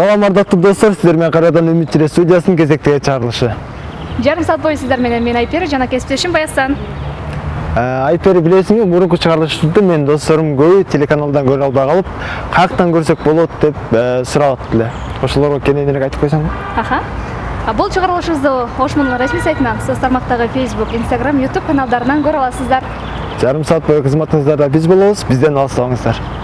салам ардактуу достор сиздер менен кайрадан үмүт тире студиясынын кезектеги чыгарылышы жарым саат бою сиздер менен мен айпери жана кесиптешим баясан айпери билесиңби мурунку чыгарылышты менин досторум көбү телеканалдан көрө албай калып каяктан көрсөк болот деп сурап эле ошолорго кененирээк айтып койсоңбу аха А бул чыгарылышыбызды ошмунун расмий сайтынан соц тармактагы facebook instagram youtube каналдарынан көрө аласыздар жарым саат бою кызматыңыздарда биз болобуз бизден алыстабаңыздар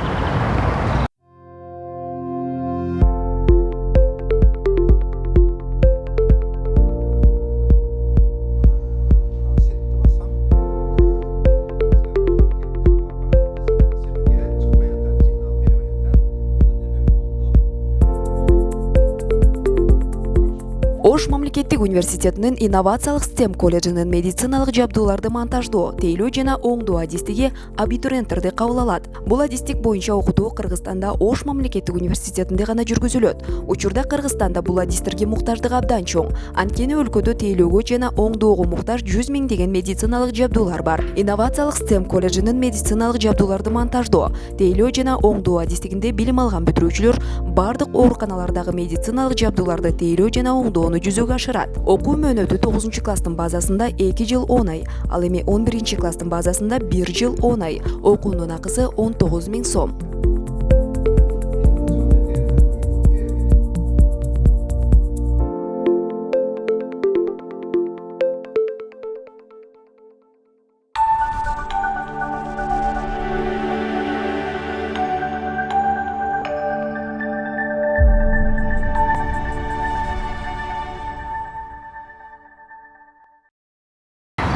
ош мамлекеттик университетинин инновациялык стем колледжинин медициналык жабдууларды монтаждоо тейлөө жана оңдоо адистиги абитуриенттерди кабыл алат бул адистик боюнча окутуу кыргызстанда ош мамлекеттик университетинде гана жүргүзүлөт учурда кыргызстанда бул адистерге муктаждык абдан чоң. Анткени өлкөдө тейлөөгө жана оңдоого муктаж жүз миңдеген медициналык жабдуулар бар. Инновациялык стем колледжинин медициналык жабдууларды монтаждоо тейлөө жана оңдоо адистигинде билим алган бүтүрүүчүлөр баардык ооруканалардагы медициналык жабдууларды тейлөө жана оңдоону жүзөгө ашырат окуу мөөнөтү тогузунчу класстын базасында эки жыл он ай ал эми он биринчи класстын базасында бир жыл он ай. Окуунун акысы он тогуз миң сом.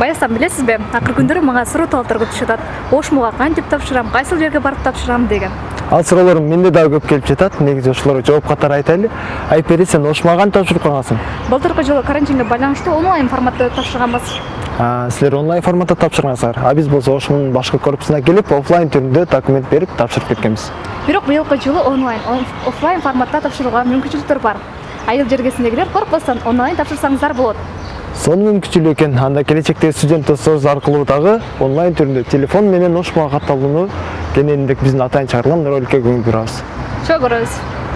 Баясан билесизби акыркы күндөрү мага суроо талаптар көп түшүп атат ошмуга кантип тапшырам кайсыл жерге барып тапшырам деген. Ал суроолор менде дагы көп келип жатат негизи ошолорго жооп катары айтайлы айпери сен ошмуга кантип тапшырып койгонсуң былтыркы жылы карантинге байланыштуу онлайн форматта тапшырганбыз силер онлайн форматта тапшыргансыңар а биз болсо ошмунун башкы корпусуна келип оффлайн түрүндө документ берип тапшырып кеткенбиз бирок быйылкы жылы онлайн оффлайн форматта тапшырууга мүмкүнчүлүктөр бар. Айыл жергесиндегилер коркпостон онлайн тапшырсаңыздар болот сонун мүмкүнчүлүк экен анда келечектеги студент досторубуз аркылуу дагы онлайн түрүндө телефон менен ошмуга катталууну кененирээк биздин атайын чыгарылган роликке көңүл бурабыз чоң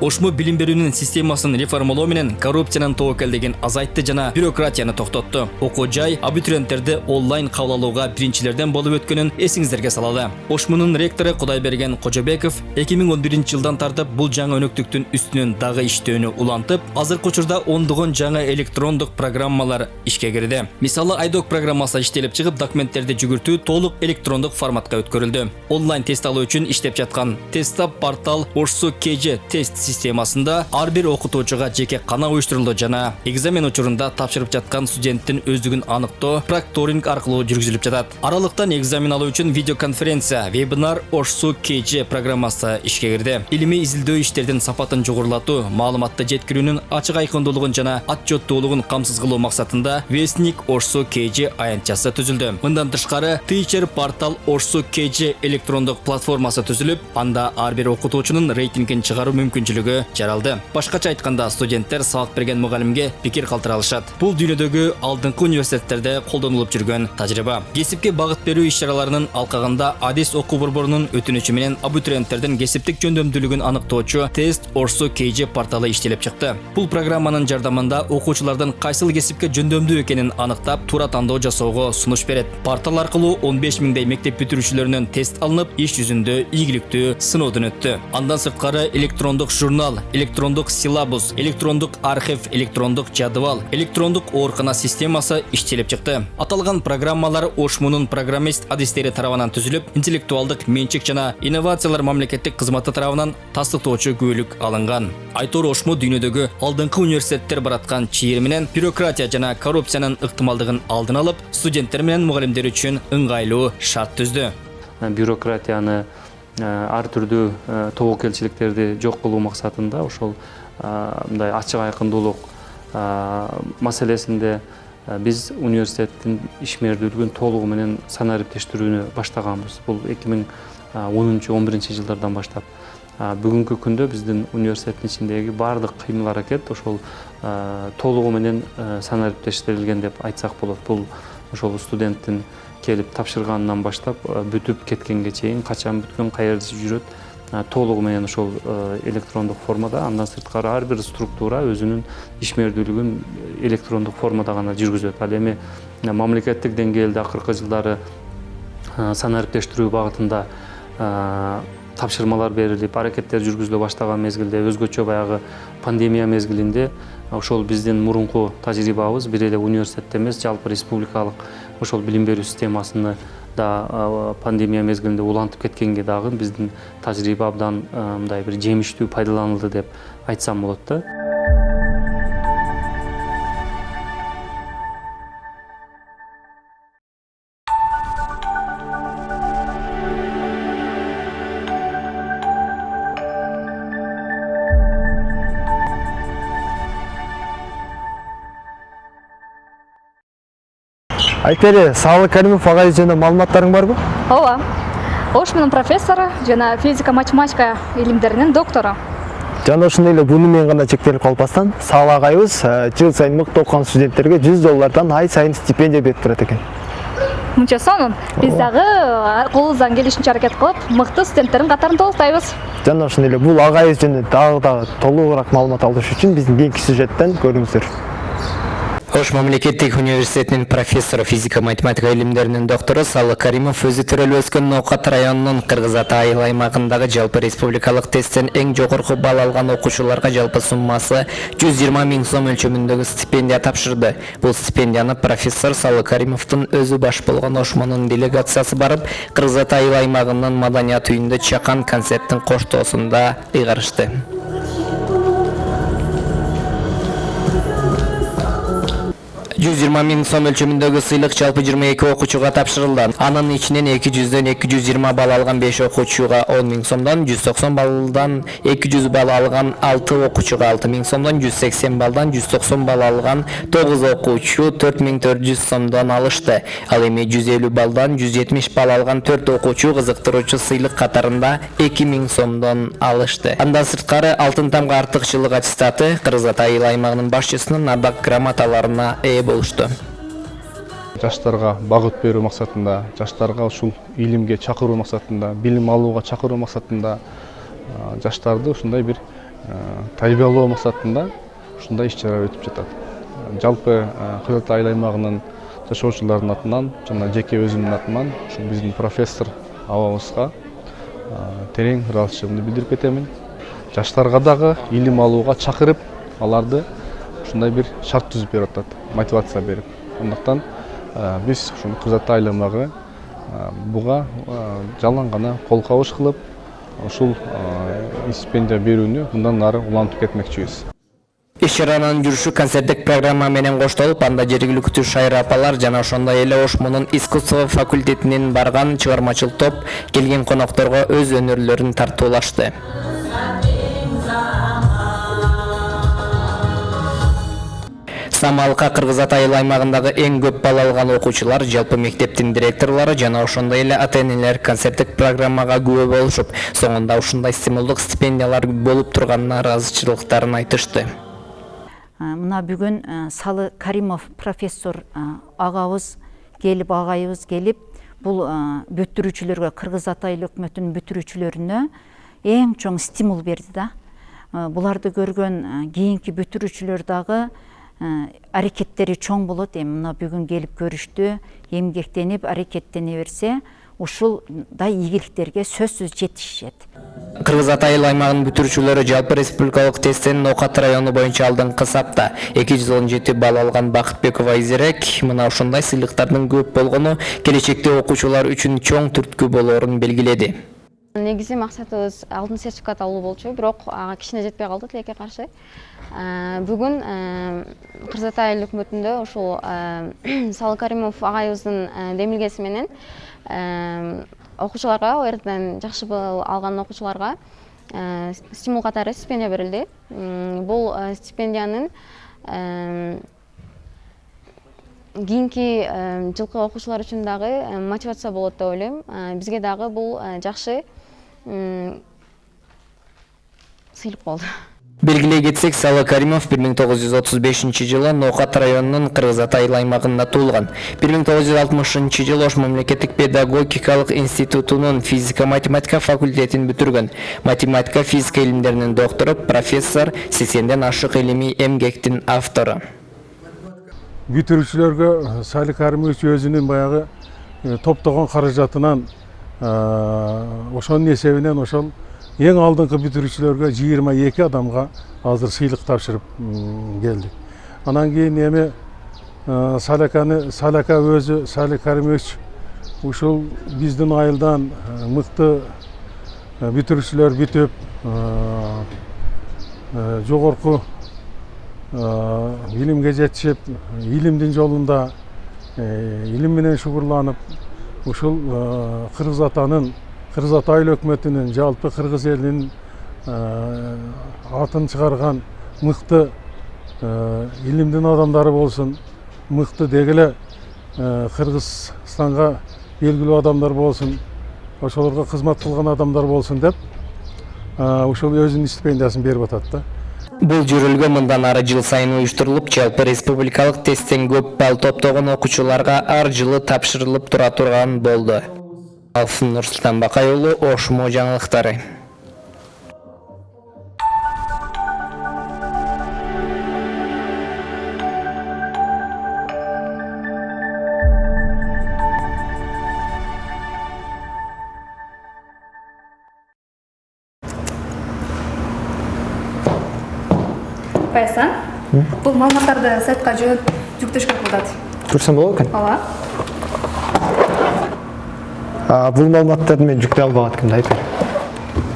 ошмо билим берүүнүн системасын реформалоо менен коррупциянын тобокелдигин азайтты жана бюрократияны токтотту окуу жай абитуриенттерди онлайн кабыл алууга биринчилерден болуп өткөнүн эсиңиздерге салалы. Ошмунун ректору кудайберген кожобеков эки миң он биринчи жылдан тартып бул жаңы өнөктүктүн үстүнөн дагы иштөөнү улантып азыркы учурда ондогон жаңы электрондук программалар ишке кирди. Мисалы айдок программасы иштелип чыгып документтерди жүгүртүү толук электрондук форматка өткөрүлдү. Онлайн тест алуу үчүн иштеп жаткан тесттап портал ошсу kg тест системасында ар бир окутуучуга жеке кана уюштурулду жана экзамен учурунда тапшырып жаткан студенттин өздүгүн аныктоо прокторинг аркылуу жүргүзүлүп жатат. Аралыктан экзамен алуу үчүн видеоконференция вебинар ошсу kg программасы ишке кирди. Илимий изилдөө иштердин сапатын жогорулатуу маалыматты жеткирүүнүн ачык айкындуулугун жана отчеттуулугун камсыз кылуу максатында вестник ошсу kg аянтчасы түзүлдү. Мындан тышкары teacher портал ошсу kg электрондук платформасы түзүлүп анда ар бир окутуучунун рейтингин чыгаруу мүмкүнчүлүгү жаралды. Башкача айтканда студенттер сабак берген мугалимге пикир калтыра алышат бул дүйнөдөгү алдыңкы университеттерде колдонулуп жүргөн тажрыйба кесипке багыт берүү иш чараларынын алкагында адис окуу борборунун өтүнүчү менен абитуриенттердин кесиптик жөндөмдүүлүгүн аныктоочу тест орсу kg порталы иштелип чыкты бул программанын жардамында окуучулардын кайсыл кесипке жөндөмдүү экенин аныктап туура тандоо жасоого сунуш берет портал аркылуу он беш миңдей мектеп бүтүрүүчүлөрүнөн тест алынып иш жүзүндө ийгиликтүү сыноодон өттү андан сырткары электрондук журнал электрондук силабус электрондук архив электрондук жадыбал электрондук оорукана системасы иштелип чыкты. Аталган программалар ошмунун программист адистери тарабынан түзүлүп интеллектуалдык менчик жана инновациялар мамлекеттик кызматы тарабынан тастыктоочу күбөлүк алынган айтор ошмо дүйнөдөгү алдыңкы университеттер бараткан чийир менен бюрократия жана коррупциянын ыктымалдыгын алдын алып студенттер менен мугалимдер үчүн ыңгайлуу шарт түздү бюрократияны ар түрдүү тобокелчиликтерди жок кылуу максатында ошол мындай ачык айкындуулук маселесинде биз университеттин ишмердүүлүгүн толугу менен санариптештирүүнү баштаганбыз. Бул эки миң онунчу он биринчи жылдардан баштап. Бүгүнкү күндө биздин университеттин ичиндеги баардык кыймыл аракет ошол толугу менен санариптештирилген деп айтсак болот. Бул ошол студенттин келип тапшырганынан баштап бүтүп кеткенге чейин качан бүткөн каерде жүрөт толугу менен ошол электрондук формада. Андан сырткары ар бир структура өзүнүн ишмердүүлүгүн электрондук формада гана жүргүзөт ал эми мамлекеттик деңгээлде акыркы жылдары санариптештирүү багытында тапшырмалар берилип аракеттер жүргүзүлө баштаган мезгилде өзгөчө баягы пандемия мезгилинде ошол биздин мурунку тажрыйбабыз бир эле университетте эмес жалпы республикалык ошол билим берүү системасыны да пандемия мезгилинде улантып кеткенге дагы биздин тажрыйба абдан мындай бир жемиштүү пайдаланылды деп айтсам болот да. Айтели саалы каримов агайыбыз жөнүндө маалыматтарың барбы ооба. Ошмунун профессору жана физика математика илимдеринин доктору. Жана ошондой эле буну менен гана чектелип калбастан саал агайыбыз жыл сайын мыкты окуган студенттерге жүз доллардан ай сайын стипендия берип турат экен. Мынча сонун. Биз дагы колубуздан келишинче аракет кылып мыкты студенттердин катарын толуктайбыз жана ошондой эле бул агайыбыз жөнүндө дагы дагы толугураак маалымат алыш үчүн биздин кийинки сюжеттен көрүңүздөр. Ош мамлекеттик университетинин профессору физика математика илимдеринин доктору салы каримов өзү төрөлүп өскөн ноокат районунун кыргыз ата айыл аймагындагы жалпы республикалык тесттен эң жогорку балл алган окуучуларга жалпы суммасы жүз жыйырма миң сом өлчөмүндөгү стипендия тапшырды. Бул стипендияны профессор салы каримовдун өзү баш болгон ошмонун делегациясы барып кыргыз ата айыл аймагынын маданият үйүндө чакан концерттин коштоосунда ыйгарышты. Жүз жыйырма миң сом өлчөмүндөгү сыйлык жалпы жыйырма эки окуучуга тапшырылды. Анын ичинен эки жүздөн эки жүз жыйырма балл алган беш окуучуга он миң сомдон жүз токсон баллдан эки жүз балл алган алты окуучуга алты миң сомдон жүз сексен баллдан жүз токсон балл алган тогуз окуучу төрт миң төрт жүз сомдон алышты. Ал эми жүз элүү баллдан жүз жетимиш балл алган төрт окуучу кызыктыруучу сыйлык катарында эки миң сомдон алышты. Андан сырткары алтын тамга артыкчылык аттестаты кыргыз ата айыл аймагынын башчысынын ардак грамоталарына ээ болушту жаштарга багыт берүү максатында жаштарга ушул илимге чакыруу максатында билим алууга чакыруу максатында жаштарды ушундай бир тарбиялоо максатында ушундай иш чаралар өтүп жатат. Жалпы ата айыл аймагынын жашоочулардын атынан жана жеке өзүмдүн атыман ушул биздин профессор абабызга терең ыраазычылыгымды билдирип кетемин. Жаштарга дагы илим алууга чакырып аларды ушундай бир шарт түзүп берип атат. Мотивация берип андыктан биз ушул айыл аймагы буга жалаң гана кол кабыш кылып ушул стипендия берүүнү мындан ары улантып кетмекчибиз иш чаранын жүрүшү концерттик программа менен коштолуп анда жергиликтүү шайыр апалар жана ошондой эле ошмунун искусство факультетинен барган чыгармачыл топ келген конокторго өз өнөрлөрүн тартуулашты. Самалка кыргыз ата аймагындагы эң көп балл алган окуучулар жалпы мектептин директорлору жана ошондой эле ата энелер концерттик программага күбө болушуп соңунда ушундай стимулдук стипендиялар болуп турганына ыраазычылыктарын айтышты. Мына бүгүн салы каримов профессор агабыз келип агайыбыз келип бул бүтүрүүчүлөргө кыргыз ата өкмөтүнүн бүтүрүүчүлөрүнө эң чоң стимул берди да. Буларды көргөн кийинки бүтүрүүчүлөр дагы аракеттери чоң болот эми мына бүгүн келип көрүштү эмгектенип аракеттене берсе ушулдай ийгиликтерге сөзсүз жетишет кыргыз ата айыл аймагынын бүтүрүүчүлөрү жалпы республикалык тесттен ноокат району боюнча алдыңкы сапта эки жүз он жети балл алган бакытбекова айзерек мына ушундай сыйлыктардын көп болгону келечекте окуучулар үчүн чоң түрткү болоорун белгиледи негизи максатыбыз алтын сертификат алуу болчу бирок ага кичине жетпей калды тилекке каршы. Бүгүн кыргыз ата айыл өкмөтүндө ушул салы каримов агайыбыздын демилгеси менен окуучуларга орден жакшы балл алган окуучуларга стимул катары стипендия берилди. Бул стипендиянын кийинки жылкы окуучулар үчүн дагы мотивация болот деп ойлойм. Бизге дагы бул жакшы сыйлык болду белгилей кетсек салы каримов 1935 жылы ноокат районунун кыргыз ата айыл аймагында туулган 1960 жылы ош мамлекеттик педагогикалык институтунун физика математика факультетин бүтүргөн математика физика илимдеринин доктору профессор сексенден ашык илимий эмгектин автору бүтүрүүчүлөргө сали каримович өзүнүн баягы топтогон каражатынан ошонун эсебинен ошол ең алдыңғы бүтүрүүчүлөргө жыйырма эки адамга азыр сыйлык тапшырып келдик. Анан кийин эми саляканы саляка өзү сали каримович ушул биздин айылдан мыкты бүтүрүүчүлөр бүтүп жогорку илимге жетишип илимдин жолунда илим менен шугурланып ушул кыргыз атанын кыргыз ата айыл өкмөтүнүн жалпы кыргыз элинин атын чыгарган мыкты илимдин адамдары болсун мыкты деги эле кыргызстанга белгилүү адамдар болсун ошолорго кызмат кылган адамдар болсун деп ушул өзүнүн стипендиясын берип атат да. Бул жүрүлгө мындан ары жыл сайын уюштурулуп жалпы республикалык тесттен көп балл топтогон окуучуларга ар жылы тапшырылып тура турган болду. Нурсултан бакай уулу ошмо жаңылыктары бул маалыматтарды сайтка жүктөшкө болот. көрсөм болот экен Ооба. бул маалыматтарды мен жүктөй албагат экенмин да айтпайм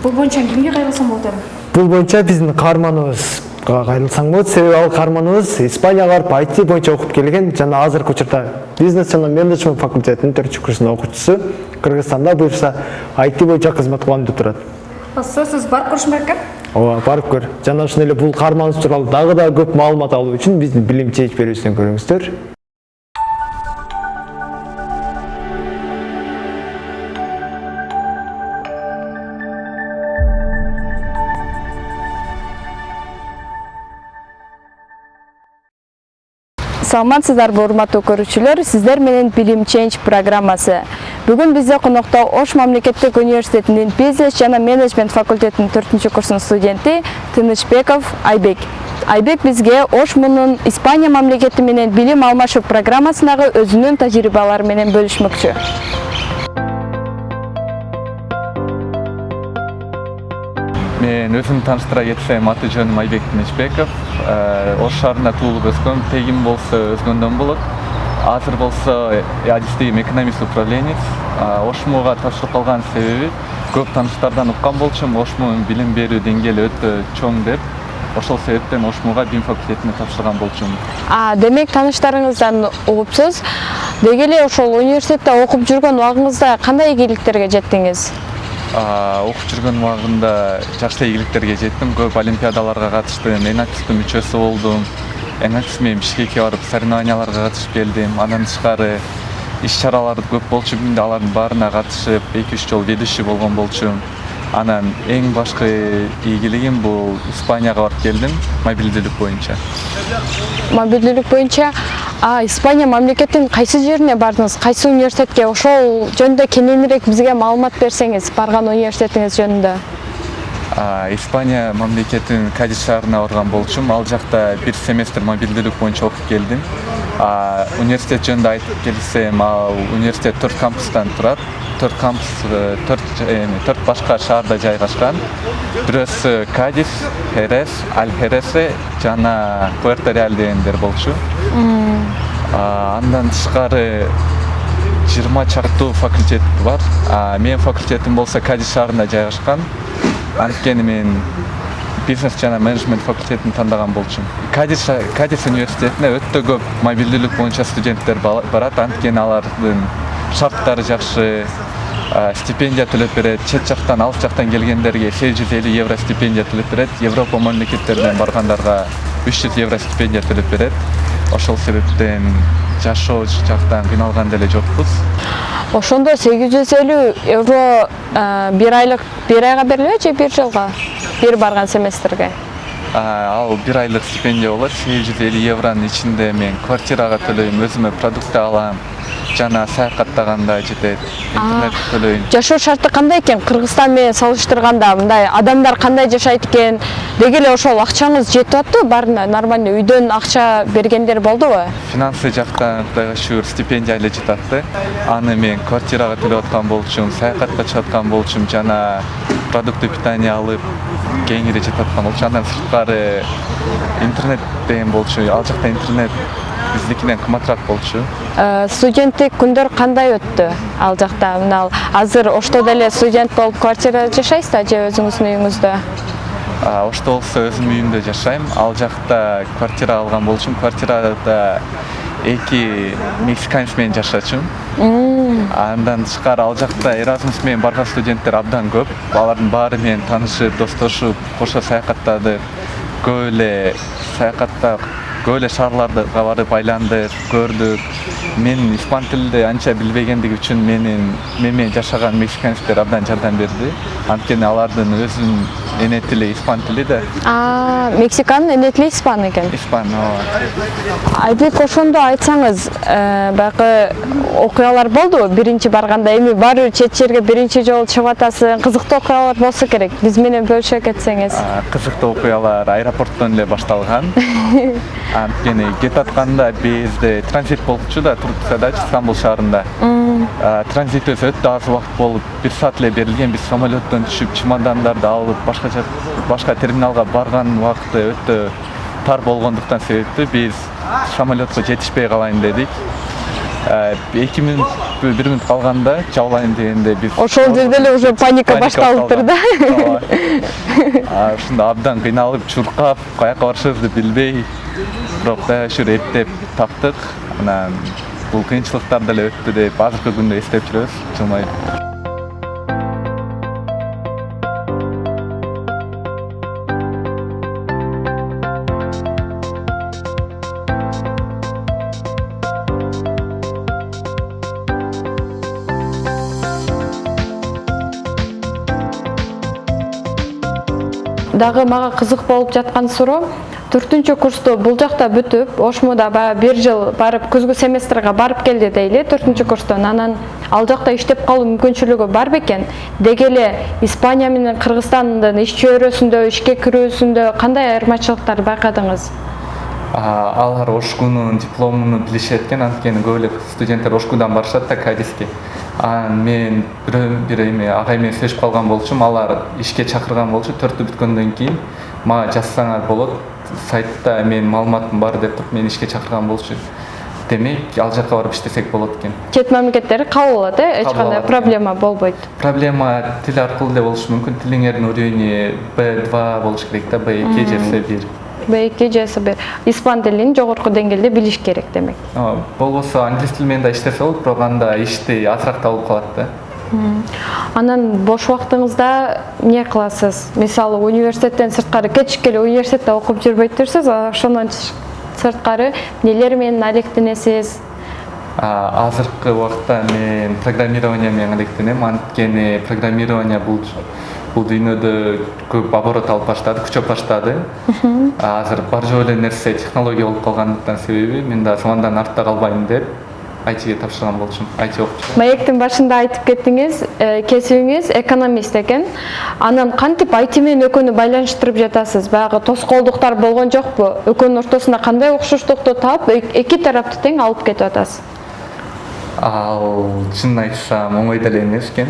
Бул боюнча кимге кайрылсам болот эми? бул боюнча биздин каарманыбызга кайрылсаң болот себеби ал каарманыбыз испанияга барып IT боюнча окуп келген жана азыркы учурда бизнес жана менеджмент факультетинин төртүнчү курсунун окуучусу кыргызстанда буюрса IT боюнча кызмат кылам деп турат Сөзсүз барып көрүшүм керек экен. ооба барып көр. Жана ошондой эле бул каарманыбыз тууралуу дагы да көп маалымат алуу үчүн биздин билим чеч берүүбүздөн көрүңүздөр саламатсыздарбы урматтуу көрүүчүлөр сиздер менен билим ченж программасы. Бүгүн бизде конокто ош мамлекеттик университетинин бизнес жана менеджмент факультетинин төртүнчү курсунун студенти тынычбеков айбек. Айбек бизге ошмунун испания мамлекети менен билим алмашуу программасындагы өзүнүн тажрыйбалары менен бөлүшмөкчү мен өзүмдү тааныштыра кетсем аты жөнүм айбек тынычбеков ош шаарында туулуп өскөм тегим болсо өзгөндөн болот. Азыр болсо адистигим экономист управленец ошмуга тапшырып калган себеби көп тааныштардан уккан болчумун ошмунун билим берүү деңгээли өтө чоң деп ошол себептен ошмуга бим факультетине тапшырган болчумун. Демек тааныштарыңыздан угупсуз. Деги эле ошол университетте окуп жүргөн убагыңызда кандай ийгиликтерге жеттиңиз? Окуп жүргөн убагымда жакшы ийгиликтерге жеттим. Көп олимпиадаларга катыштым эң активдүү мүчөсү болдум. Менен бишкекке барып соревнованияларга катышып келдим. Андан тышкары иш чаралар көп болчу бизде алардын баарына катышып эки үч жолу ведущий болгон болчумун анан эң башкы ийгилигим бул испанияга барып келдим мобилдүүлүк боюнча. Мобилдүүлүк боюнча испания мамлекетинин кайсы жерине бардыңыз? Кайсы университетке? Ошол жөнүндө кененирээк бизге маалымат берсеңиз барган университетиңиз жөнүндө испания мамлекетинин кадис шаарына барган болчумун ал жакта бир семестр мобилдүүлүк боюнча окуп келдим. Университет жөнүндө айтып келсем ал университет төрт кампустан турат. Төрт кампус төрт эми төрт башка шаарда жайгашкан. Бирөөсү кадис херес аль хересе жана пуэрто реаль дегендер болчу. Андан тышкары жыйырма чактуу факультет бар. Менин факультетим болсо кадис шаарында жайгашкан. Анткени мен бизнес жана менеджмент факультетин тандаган болчумун кадис кадис университетине өтө көп мобилдүүлүк боюнча студенттер барат. Анткени алардын шарттары жакшы стипендия төлөп берет. Чет жактан алыс жактан келгендерге сегиз жүз элүү евро стипендия төлөп берет. Европа мамлекеттеринен баргандарга үч жүз евро стипендия төлөп берет. Ошол себептен жашоо жактан кыйналган деле жокпуз. Ошондо сегиз жүз элүү евро бир айлык бир айга берилеби же бир жылга? Бир барган семестрге ал бир айлык стипендия болот. Сегиз жүз элүү евронун ичинде мен квартирага төлөйм өзүмө продукты алам жана саякаттаганда жетет интернет төлөйм жашоо шарты кандай экен? Кыргызстан менен салыштырганда мындай адамдар кандай жашайт экен? Деги эле ошол акчаңыз жетип атпы баарына нормально үйдөн акча бергендер болдубу финансы жактан кудайга шүгүр стипендия эле жетат да аны мен квартирага төлөп аткан болчумун саякатка чыгып аткан болчумун жана продукты питания алып кеңири жетип аткан болчу андан сырткары интернет деген болчу ал жакта интернет биздикинен кымбатыраак болчу студенттик күндөр кандай өттү ал жакта мына азыр ошто деле студент болуп квартирада жашайсызбы же өзүңүздүн үйүңүздө ошто болсо өзүмдүн үйүмдө жашайм ал жакта квартира алган болчумун квартирада эки мексиканец менен жашачумун андан тышкары ал жакта эразмус менен барган студенттер абдан көп. Алардын баары менен таанышып достошуп кошо саякаттадык көп эле саякаттап көп эле шаарларга барып айландык көрдүк мен испан тилинде анча билбегендиги үчүн менин мен менен жашаган мексиканецтер абдан жардам берди анткени алардын өзүнүн эне тили испан тили да. Мексиканын эне тили испан экен? Испан ооба. Айбек ошондо айтсаңыз э, баягы окуялар болдубу биринчи барганда эми баары бир чет жерге биринчи жолу чыгып атасың кызыктуу окуялар болсо керек. Биз менен бөлүшө кетсеңиз. Кызыктуу окуялар аэропорттон эле башталган. Анткени кетип атканда бизде транзит болчу да турциядачы стамбул шаарында. А, транзитибиз өтө аз убакыт болуп бир саат эле берилген биз самолеттон түшүп чемодандарды алып башка башка терминалга барган убакыты өтө тар болгондуктан себептүү биз самолетко жетишпей калайын дедик А, эки мүнөт бир мүнөт калганда жабылайын дегенде биз ошол жерде эле уже паника башталыптыр да? Ооба. Ушунда абдан кыйналып чуркап каяка барышыбызды билбей бирок дагы ушур эптеп таптык анан бул кыйынчылыктар деле өттү деп азыркы күндө эстеп жүрөбүз жылмайып дагы мага кызык болуп жаткан суроо төртүнчү курсту бул жакта бүтүп ошмуда баягы бир жыл барып күзгү семестрге барып келди дейли. Төртүнчү курстон анан ал жакта иштеп калуу мүмкүнчүлүгү бар бекен деги эле испания менен кыргызстандын иш чөйрөсүндө ишке кирүүсүндө кандай айырмачылыктар байкадыңыз? Алар ошкунун дипломуну билишет экен. Анткени көп эле студенттер ошкудан барышат да кадиске анан мен бирөө бир эме агай менен сүйлөшүп калган болчумун алар ишке чакырган болчу. Төртү бүткөндөн кийин мага жазсаңар болот сайтта менин маалыматым бар деп туруп мени ишке чакырган болчу демек ал жака барып иштесек болот экен чет мамлекеттери кабыл алат э эч кандай проблема болбойт проблема тил аркылуу эле болушу мүмкүн тилиңердин уровени б два болуш керек да б эки же с бир б2 же с1 испан тилин жогорку деңгээлде билиш керек демек. Болбосо англис тили менен да иштесе болот бирок анда ишти азыраак табылып калат да. Анан бош убактыңызда эмне кыласыз? Мисалы университеттен сырткары кечикке эле университетте окуп жүрбөйтүрсүз ошондон чыш- сырткары эмнелер менен алектенесиз? Азыркы убакта мен программирование менен алектенем. Анткени программирование бул бул дүйнөдө көп оборот алып баштады күчөп баштады. Азыр бар жок эле нерсе технология болуп калгандыктан себеби мен да замандан артта калбайм деп айтиге тапшырган болчумун айти окуп маектин башында айтып кеттиңиз э, кесибиңиз экономист экен. Анан кантип айти менен экөөнү байланыштырып жатасыз? Баягы тоскоолдуктар болгон жокпу? Экөөнүн ортосунда кандай окшоштукту таап эк- эки тарапты тең алып кетип атасыз. Ал чынын айтсам оңой деле эмес экен.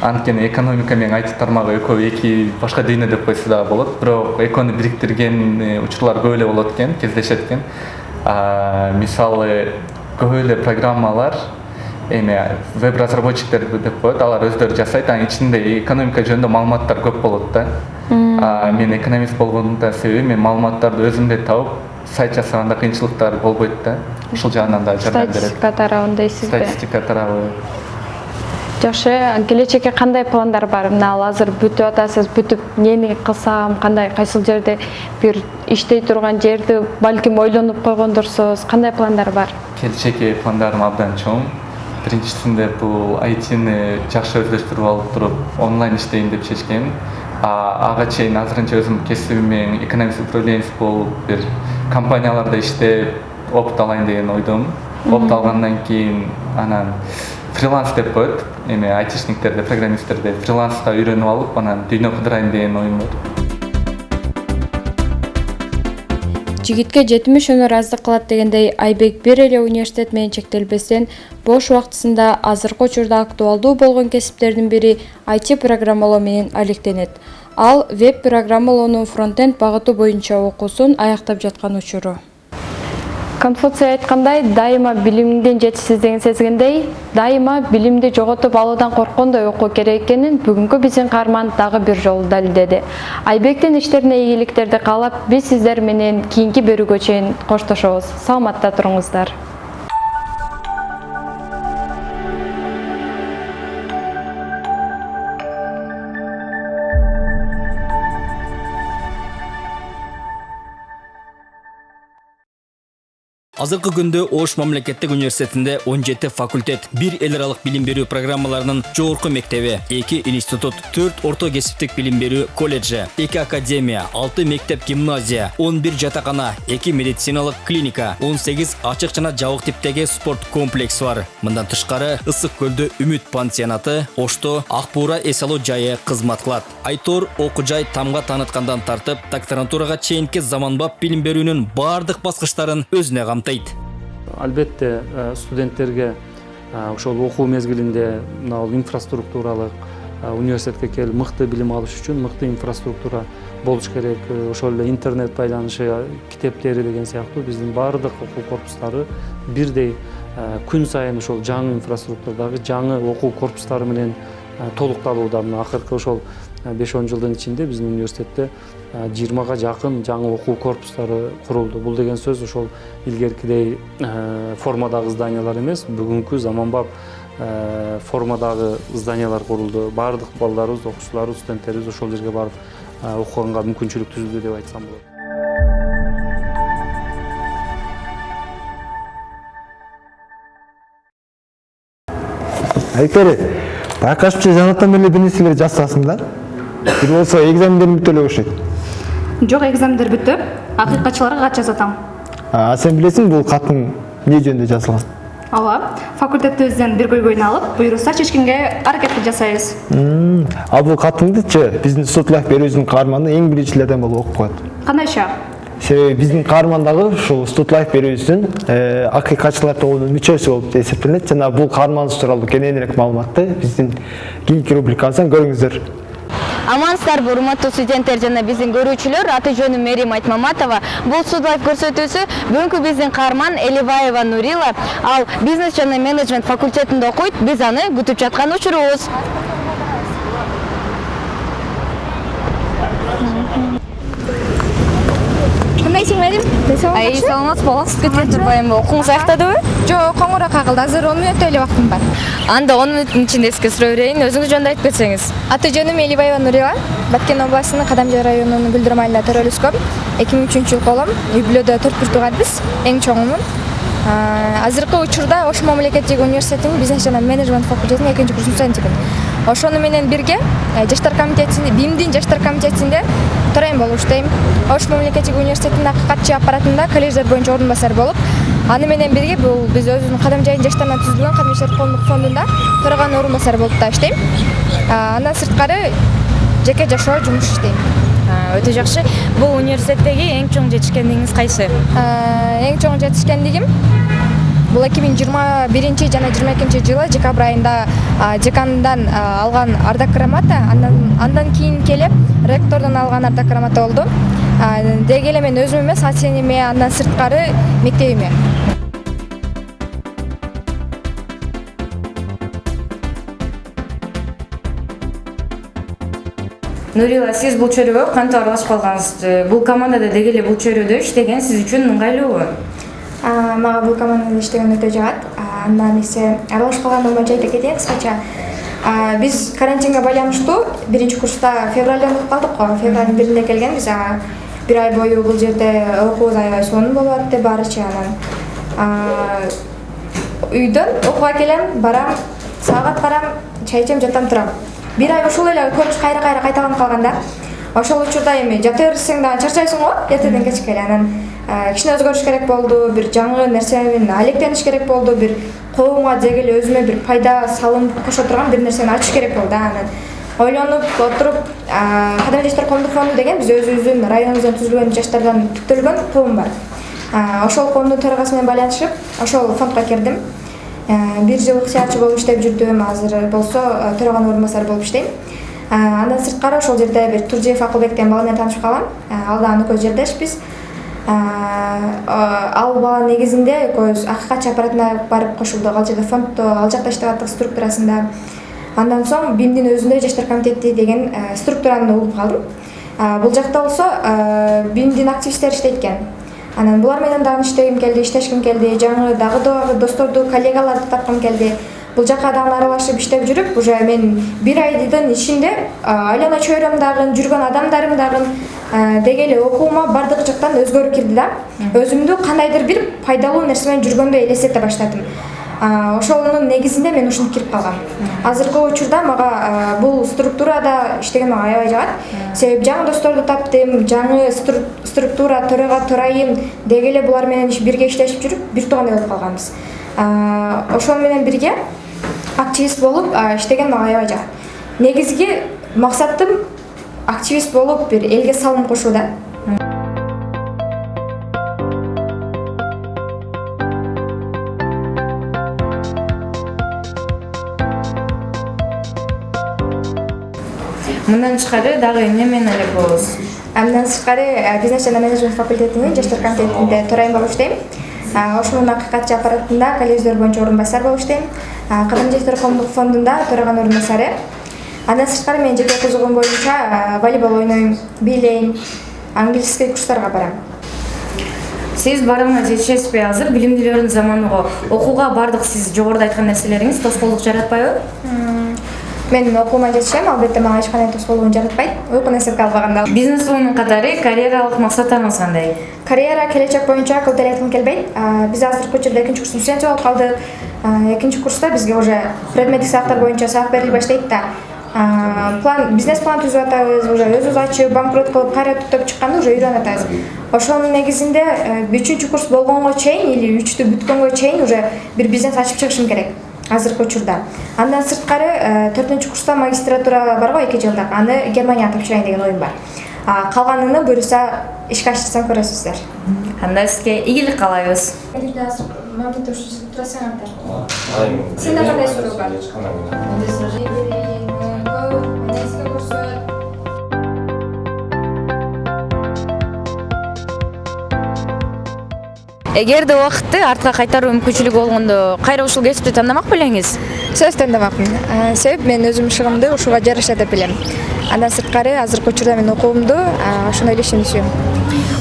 Анткени экономика менен айти тармагы экөө эки башка дүйнө деп койсо дагы болот. Бирок экөөнү бириктирген э, учурлар көп эле болот экен кездешет экен. Мисалы көп эле программалар эме веб разработчиктер деп коет алар өздөрү жасайт анын ичинде экономика жөнүндө маалыматтар көп болот да. А, мен экономист болгондун себеби мен маалыматтарды өзүм эле табып сайт жасаганда кыйынчылыктар болбойт да. Ушул жагынан да жардам берет. Статистика тарабын дейсизби? Статистика тарабы. Жакшы келечекке кандай пландар бар? Мына ал азыр бүтүп атасыз бүтүп эмнени кылсам кандай кайсыл жерде бир иштей турган жерди балким ойлонуп койгондурсуз кандай пландар бар? Келечекке пландарым абдан чоң. Биринчисинде бул айтини жакшы өздөштүрүп алып туруп онлайн иштейин деп чечкем. Ага чейин азырынча өзүм кесибим экономист управленец болуп бир компанияларда иштеп опыт алайын деген ойдомун опыт алгандан кийин анан фриланс деп коет. Эме айтишниктерде программисттерде фриланска үйрөнүп алып анан дүйнө кыдырайын деген оюм бар жигитке жетимиш өнөр аздык кылат дегендей айбек бир эле университет менен чектелбестен бош убактысында азыркы учурда актуалдуу болгон кесиптердин бири IT программалоо менен алектенет. Ал веб программалоонун фронтенд багыты боюнча окуусун аяктап жаткан учуру конфуций айткандай дайыма билимиңдин жетишсиздигин сезгендей дайыма билимди жоготуп алуудан корккондой окуу керек экенин бүгүнкү биздин каарман дагы бир жолу далилдеди. Айбектин иштерине ийгиликтерди каалап биз сиздер менен кийинки берүүгө чейин коштошобуз. Саламатта туруңуздар азыркы күндө ош мамлекеттик университетинде 17 факультет бир эл аралык билим берүү программаларынын жогорку мектеби эки институт төрт орто кесиптик билим берүү колледжи эки академия алты мектеп гимназия он бир жатакана эки медициналык клиника он сегиз ачык жана жабык типтеги спорт комплекси бар. Мындан тышкары ысык көлдө үмүт пансионаты ошто ак буура эс алуу жайы кызмат кылат. Айтор окуу жай тааныткандан тартып заманбап албетте э, студенттерге э, ошол окуу мезгилинде мына инфраструктуралык э, университетке келип мыкты билим алыш үчүн мыкты инфраструктура болуш керек. Ошол эле интернет байланышы китептери деген сыяктуу биздин баардык окуу корпустары бирдей күн сайын ошол жаңы инфраструктурадагы жаңы окуу корпустары менен толукталууда. Мына акыркы ошол беш он жылдын ичинде биздин университетте жыйырмага жакын жаңы окуу корпустары курулду бул деген сөз ошол илгеркидей формадагы зданиялар эмес. Бүгүнкү заманбап формадагы зданиялар курулду баардык балдарыбыз окуучуларыбыз студенттерибиз ошол жерге барып окуганга мүмкүнчүлүк түзүлдү деп айтсам болот. Айтпери байкашымча жанатан эле бир нерселер жасасың да? Бир болсо экзамендериң бүтүп эле жок экзамендер бүттү акыйкатчыларга кат жазып атам а сен билесиң бул катың эмне жөнүндө жазылган ооба факультетибизден бир көйгөйүнү алып буюрса чечкенге аракет жасайбыз ал бул катыңдычы биздин студлайф берүүбүздүн каарманы эң биринчилерден болуп окуп коет кандайча себеби биздин каарман дагы ушул студлайф берүүбүздүн акыйкатчылар тобунун мүчөсү болуп эсептелет жана бул каарманыбыз тууралуу кененирээк маалыматты биздин кийинки рубрикабыздан көрүңүздөр амансыздарбы урматтуу студенттер жана биздин көрүүчүлөр аты жөнүм мерим айтмаматова бул судлайф көрсөтүүсү бүгүнкү биздин каарман элибаева нурила. Ал бизнес жана менеджмент факультетинде окуйт биз аны күтүп жаткан учурубуз кандайсың мерим ай саламатсызбы бала сиз кеткен турбайбы окууңуз аяктадыбы жок коңуроок кагылды азыр он мүнөттөй эле убактым бар. Анда он мүнөттүн ичинде сизге сурай берейин өзүңүз жөнүндө айтып кетсеңиз аты жөнүм элибаева нурила баткен областынын кадамжай районунун гүлдөр майылында төрөлүп өскөм эки миң үчүнчү жылы колом үй бүлөдө төрт бир тууганбыз эң чоңумун азыркы учурда ош мамлекеттик университетинин бизнес жана менеджмент факультетинин экинчи курсунун студентимин ошону менен бирге жаштар комитетинде бимдин жаштар комитетинде төрайым болуп иштейм. Ош мамлекеттик университетинин акыйкатчы аппаратында колледждер боюнча орун басар болуп аны менен бирге бул биз өзүбүздүн кадам жайдын жаштарынан түзүлгөн кадам иштер коомдук фондунда төраганын орун басары болуп да иштейм. Андан сырткары жеке жашоо жумуш иштейм. Өтө жакшы. Бул университеттеги эң чоң жетишкендигиңиз кайсы? Эң чоң жетишкендигим бул эки миң жыйырма биринчи жана жыйырма экинчи жылы декабрь айында декандан алган ардак грамота андан кийин келип ректордон алган ардак грамота болду. Деги эле мен өзүм эмес ата энеме андан сырткары мектебиме нурила сиз бул чөйрөгө кантип аралашып калгансыз бул командада деги эле бул чөйрөдө иштеген сиз үчүн ыңгайлуубу мага бул командада иштеген өтө жагат. Андан эсе аралашып калгандыгым боюнча айта кетейин кыскача. Биз карантинге байланыштуу биринчи курста февралдан окуп калдык го. Февралдын биринде келгенбиз бир ай бою бул жерде окуубуз аябай сонун болуп атты баарычы анан. Үйдөн окууга келем барам саат карам чай ичем жатам турам. Бир ай ушул эле көрүнүш кайра кайра кайталанып калган да. Ошол учурда эми жата берсең дагы чарчайсың го эртеден кечке эле анан кичине өзгөрүш керек болду бир жаңы нерсенин алектениш керек болду бир коомго деги эле өзүмө бир пайда салым кошо турган бир нерсени ачыш керек болду да анан ойлонуп отуруп а, кадимки жаштар коомдук фонду деген биз өзүбүздүн районубуздан түзүлгөн жаштардан түптөлгөн коом бар. А, ошол коомдун төрагасы менен байланышып ошол фондко кирдим. Бир жыл ыктыярчы болуп иштеп жүрдүм азыр болсо төраганын орун басары болуп иштейм. Андан сырткары ошол жерде бир туржиев акылбек деген бала менен таанышып калгам А, ал дагы экөөбүз жердешпиз ал бала негизинде экөөбүз акыйкатчы аппаратына барып кошулдук. Ал жерде фонддо ал жакта иштеп аттык структурасында. Андан соң бимдин өзүндө жаштар комитети деген э, структураны угуп калдым. Бул жакта болсо э, бимдин активисттери иштейт экен. Анан булар менен дагы иштегим келди иштешким келди жаңы дагы дагы досторду коллегаларды тапкым келди. Бул жака дагы аралашып иштеп жүрүп уже мен бир айдын ичинде а, айлана чөйрөм дагы жүргөн адамдарым дагы деги эле окуума баардык жактан өзгөрүү кирди да өзүмдү кандайдыр бир пайдалуу нерсе менен жүргөндөй элестете баштадым. Ошонун негизинде мен ушинтип кирип калгам. Азыркы учурда мага бул структурада иштеген мага аябай жагат. Себеби жаңы досторду таптым жаңы стру- структура төрага төрайым деги эле булар менен бирге иштешип жүрүп бир туугандай болуп калганбыз ошол менен бирге активист болуп иштеген мага аябай жагат. Негизги максатым активист болуп бир элге салым кошуу да. Мындан тышкары дагы эмне менен алектебиз андан сырткары э, бизнес жана менеджмент факультетинин жаштар комитетинде төрайым болуп иштейм. Ошонун акыйкатчы аппаратында колледждер боюнча орун басар болуп иштейм. Кадимки жаштар коомдук фондунда төраганын орун басары андан сырткары менин жеке кызыгуум боюнча волейбол ойнойм бийлейм английский курстарга барам. Сиз баардыгына жетишесизби? Азыр билимдүүлөрдүн заманы го окууга баардык сиз жогоруда айткан нерселериңиз тоскоолдук жаратпайбы? Мен окуума жетишем албетте мага эч кандай тоскоолдугун жаратпайт. Уйкуну эсепке албаганда бизнес вумен катары карьералык максаттарыңыз кандай? Карьера келечек боюнча көп деле айткым келбейт. Биз азыркы учурда экинчи курстун студенти болуп калдык. Экинчи курста бизге уже предметтик сабактар боюнча сабак бериле баштайт да план бизнес план түзүп атабыз уже өзүбүз ачып банкрот кылып кайра түптөп чыкканда уже үйрөнүп атабыз ошонун негизинде э, үчүнчү курс болгонго чейин или үчтү бүткөнгө чейин уже бир бизнес ачып чыгышым керек азыркы учурда. Андан сырткары э, төртүнчү курста магистратура бар го эки жылдык. Аны германияга тапшырайын деген оюм бар. А, калганын буюрса ишке ашырсам көрөсүздөр. Анда сизге ийгилик каалайбыз. Сенде кандай суроо бар? Эгерде убакытты артка кайтаруу мүмкүнчүлүгү болгондо кайра ушул кесипти тандамак белеңиз сөзсүз тандамакмын себеп мен өзүм шыгымды ушуга жараша деп билем. Андан сырткары азыркы учурда мен окуумду ошондой эле ишеничү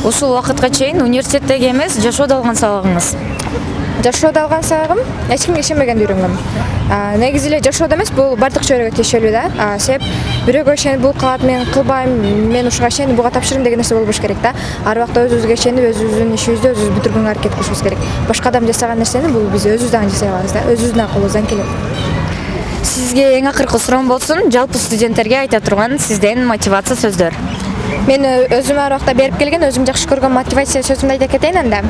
ушул убакытка чейин университеттеги эмес жашоодо алган сабагыңыз? Жашоодо алган сабагым эч кимге ишенбегенде үйрөнгөм. Негизи эле жашоодо эмес бул баардык чөйрөгө тиешелүү да. Себеп бирөөгө ишенип бул кылат мен кылбайм мен ушуга ишенип буга тапшырдым деген нерсе болбош керек да. Ар убакта өзүбүзгө ишенип өзүбүздүн ишибизди өзүбүз бүтүргөнгө аракет кылышыбыз керек. Башка адам жасаган нерсени бул биз өзүбүз дагы жасай алабыз да. Өзүбүздүн колубуздан келет. Сизге эң акыркы суроом болсун. Жалпы студенттерге айта турган сизден мотивация сөздөр мен өзүм ар берип келген өзүм жакшы көргөн мотивация сөзүмдү айта кетейин анда.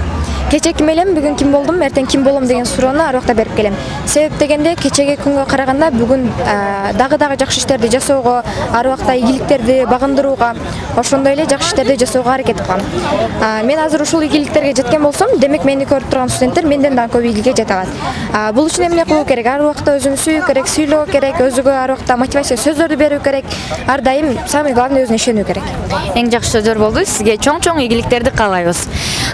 Кечээ ким элем бүгүн ким болдум эртең ким болом деген суроону ар убакта берип келем. Себеп дегенде кечеги күнгө караганда бүгүн дагы дагы жакшы иштерди жасоого ар убакта ийгиликтерди багындырууга ошондой эле жакшы иштерди жасоого аракет кылам. Мен азыр ушул ийгиликтерге жеткен болсом демек мени көрүп турган студенттер менден дагы көп ийгиликке жете алат. Бул үчүн эмне кылуу керек? Ар убакта өзүн сүйүү керек сүйлөө керек өзүгө ар убакта мотивация сөздөрдү берүү керек. Ар дайым самый главный өзүнө ишенүү керек эң жакшы сөздөр болду сизге чоң чоң ийгиликтерди каалайбыз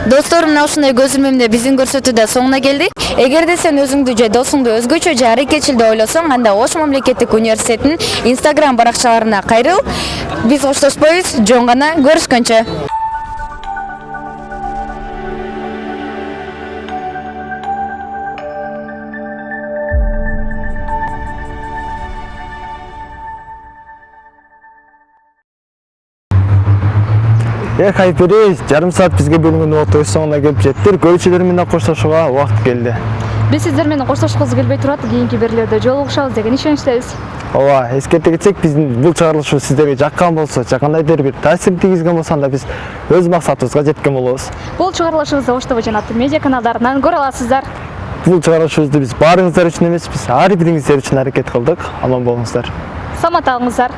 достор мына ушундай көзүрмөмдө биздин көрсөтүү да соңуна келдик эгерде сен өзүңдү же досуңду өзгөчө же аракетчил деп ойлосоң анда ош мамлекеттик университетинин инстаграм баракчаларына кайрыл биз коштошпойбуз жөн гана көрүшкөнчө эх айпери жарым саат бизге бөлүнгөн убакыт өз соңуна келип жетти көрүүчүлөр менен коштошууга убакыт келди биз сиздер менен коштошкубуз келбей турат кийинки берүүлөрдө жолугушабыз деген ишеничтебиз ооба эскерте кетсек биздин бул чыгарылышыбыз сиздерге жаккан болсо кандайдыр бир таасир тийгизген болсо анда биз өз максатыбызга жеткен болобуз бул чыгарылышыбызды ош тв жана медиа каналдарынан көрө аласыздар бул чыгарылышыбызды биз баарыңыздар үчүн эмес биз ар бириңиздер үчүн аракет кылдык аман болуңуздар саламатта калыңыздар